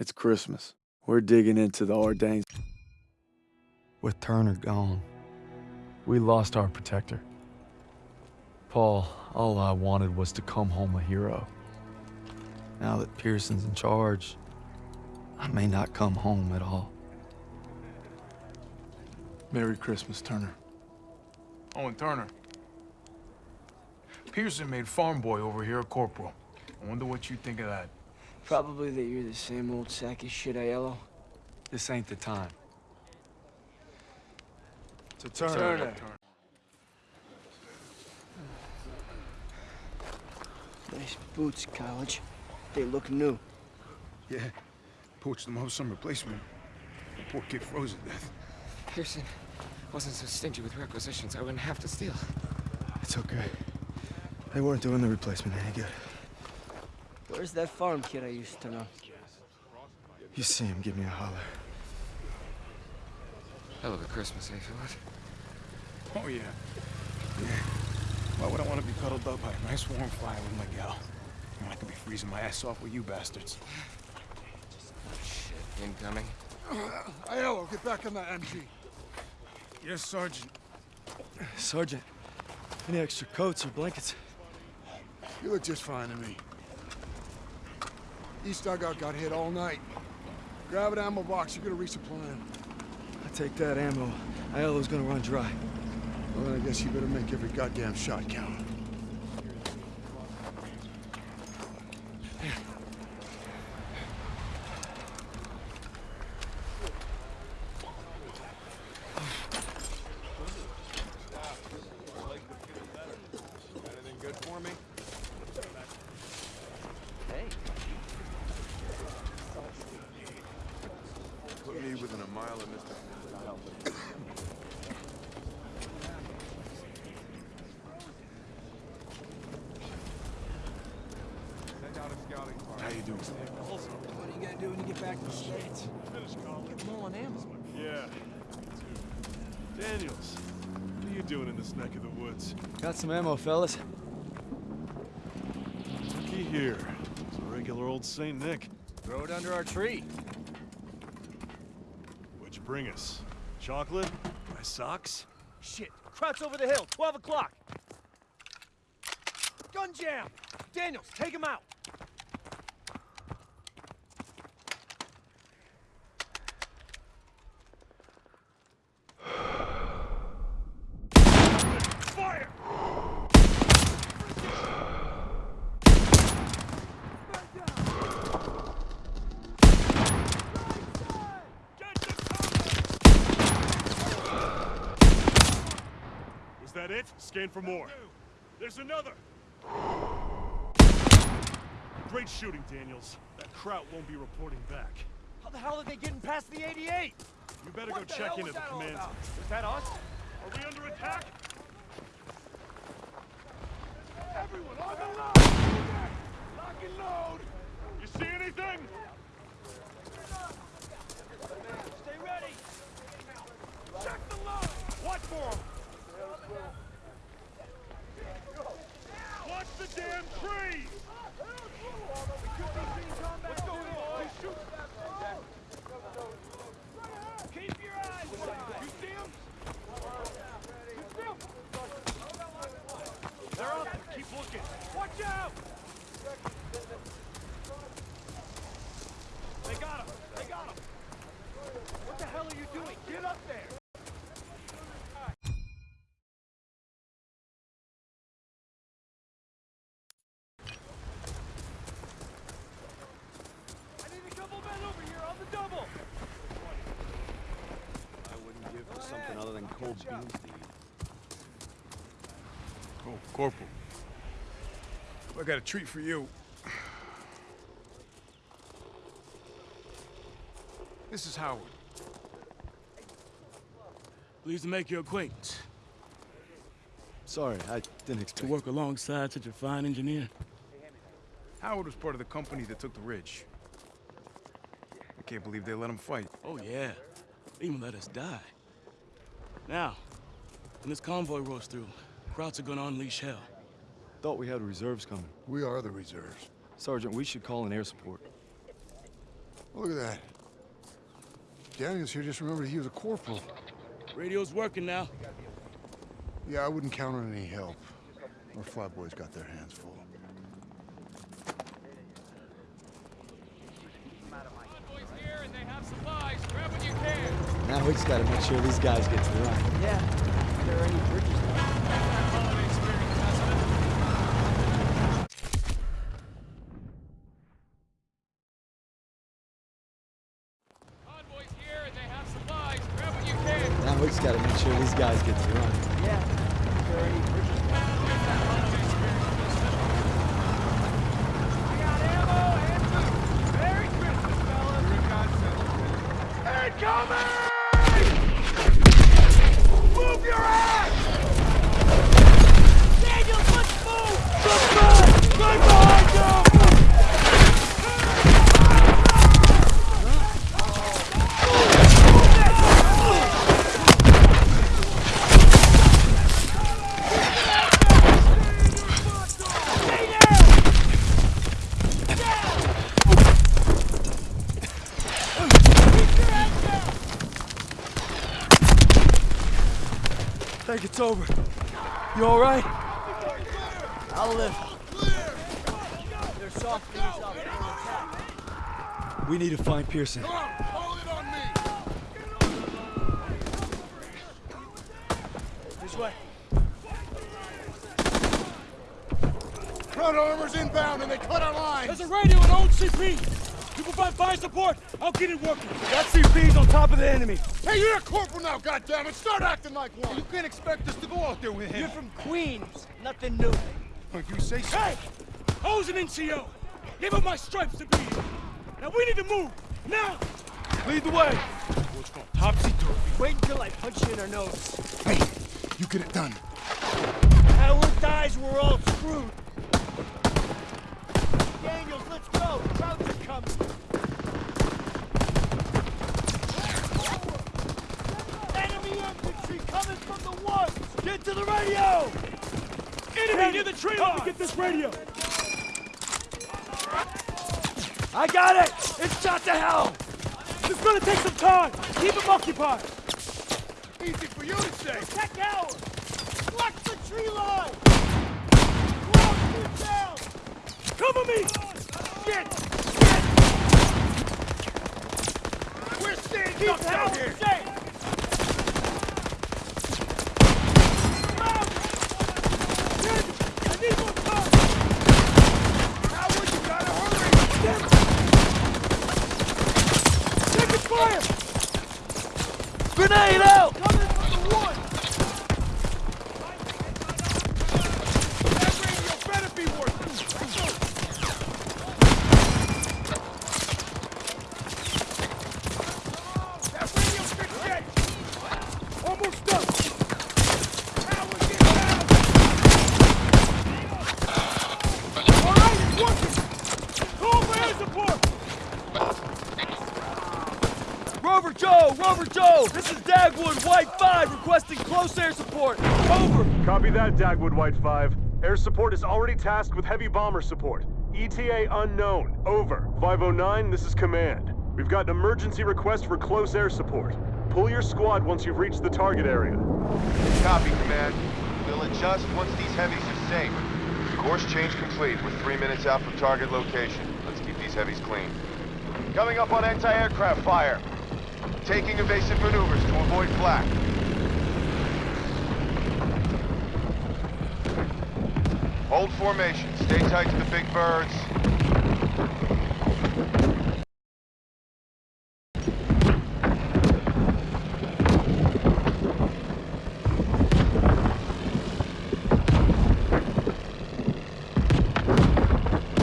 It's Christmas. We're digging into the Ardennes. With Turner gone, we lost our protector. Paul, all I wanted was to come home a hero. Now that Pierson's in charge, I may not come home at all. Merry Christmas, Turner. Owen Turner. Pierson made farm boy over here a corporal. I wonder what you think of that. Probably that you're the same old sack of shit, Aiello. This ain't the time. To Turner. Turner. Nice boots, college. They look new. Yeah, poached them off some replacement. The poor kid froze to death. Pierson wasn't so stingy with requisitions, I wouldn't have to steal. It's okay. They weren't doing the replacement any good. Where's that farm kid I used to know? You see him, give me a holler. Hell of a Christmas, eh, Philip? Oh, yeah. Yeah. Why would I want to be cuddled up by a nice warm fire with my gal? When I could be freezing my ass off with you bastards. Shit, incoming. Aiello, get back in that MG. Yes, Sergeant. Sergeant, any extra coats or blankets? You look just fine to me. East dugout got hit all night. Grab an ammo box, you're gonna resupply him. I take that ammo. Aiello's gonna run dry. Well, then I guess you better make every goddamn shot count. Put me within a mile of Mr. How you doing, Steve? What are you gonna do when you get back to the States? Get low on ammo. Yeah. Daniels, what are you doing in this neck of the woods? Got some ammo, fellas. Looky here. It's a regular old Saint Nick. Throw it under our tree. What'd you bring us? Chocolate? My socks? Shit. Kraut's over the hill. 12 o'clock. Gun jam! Daniels, take him out! Scan for more. There's another! Great shooting, Daniels. That Kraut won't be reporting back. How the hell are they getting past the 88? You better What go check in at the command. Was that us? Are we under attack? Everyone on the line! Lock and load! You see anything? Stay ready! Check the line! Watch for him! Watch the damn tree! What's going on? Keep your eyes wide! You see him? You see 'em? They're up there. Keep looking. Watch out! They got him. They got him. What the hell are you doing? Get up there! I need a couple men over here on the double! I wouldn't give for something other than cold beans to eat. Oh, Corporal. I got a treat for you. This is Howard. Pleased to make your acquaintance. Sorry, I didn't expect To work alongside such a fine engineer. Howard was part of the company that took the ridge. I can't believe they let him fight. Oh, yeah. They even let us die. Now, when this convoy rolls through, Krauts are gonna unleash hell. Thought we had reserves coming. We are the reserves. Sergeant, we should call in air support. Look at that. Daniels here just remembered he was a corporal. Radio's working now. Yeah, I wouldn't count on any help. Our flatboys got their hands full. Now we just gotta make sure these guys get to the run. Now we just gotta make sure these guys get to run. I got ammo and food. Merry Christmas, fellas. Incoming! Move your ass! Daniels, let's move! Let's move! Right behind you! Think it's over. You all right? I'll live. They're softening us up. We need to find Pierson. Hold it on me! This way. Front armor's inbound and they cut our lines! There's a radio and old CP. You provide fire support. I'll get it working. That CP's on top of the enemy. Hey, you're a corporal now, goddammit! Start acting like one! You can't expect us to go out there with him. You're from Queens. Nothing new. If you say so. Hey, I was an NCO. Give up my stripes to be here. Now we need to move. Now. Lead the way. Topsy-turvy. Wait until I punch you in our nose. Hey, you get it done. Howard dies, we're all screwed. Daniels, let's go. Krauts are coming. Enemy infantry coming from the woods. Get to the radio. Enemy near the tree line. get this radio. I got it. It's shot to hell. It's gonna take some time. Keep them occupied. Easy for you to say. Check Howard. Watch the tree line. Close you down. Cover me. Shit. We're staying Keep out Howard here. safe. I need more time. Howard, you gotta hurry! Taking fire. Grenade out. Coming from the woods. That radio better be working! That radio's good shit! Almost done. Howard, get down! All right, it's working. Call for air support. Rover Joe, Rover Joe. This is Dagwood, White 5, requesting close air support. Over. Copy that, Dagwood White 5. Air support is already tasked with heavy bomber support. ETA unknown. Over. 509, this is command. We've got an emergency request for close air support. Pull your squad once you've reached the target area. Copy, Command. We'll adjust once these heavies are safe. Course change complete. We're three minutes out from target location. Let's keep these heavies clean. Coming up on anti-aircraft fire. Taking evasive maneuvers to avoid flak. Hold formation. Stay tight to the big birds.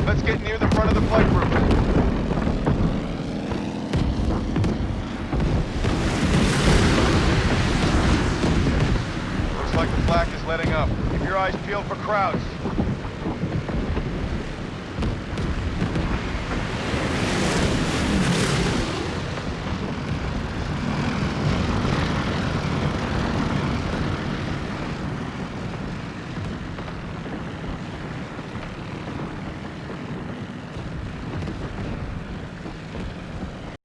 Let's get near the front of the flight group. Looks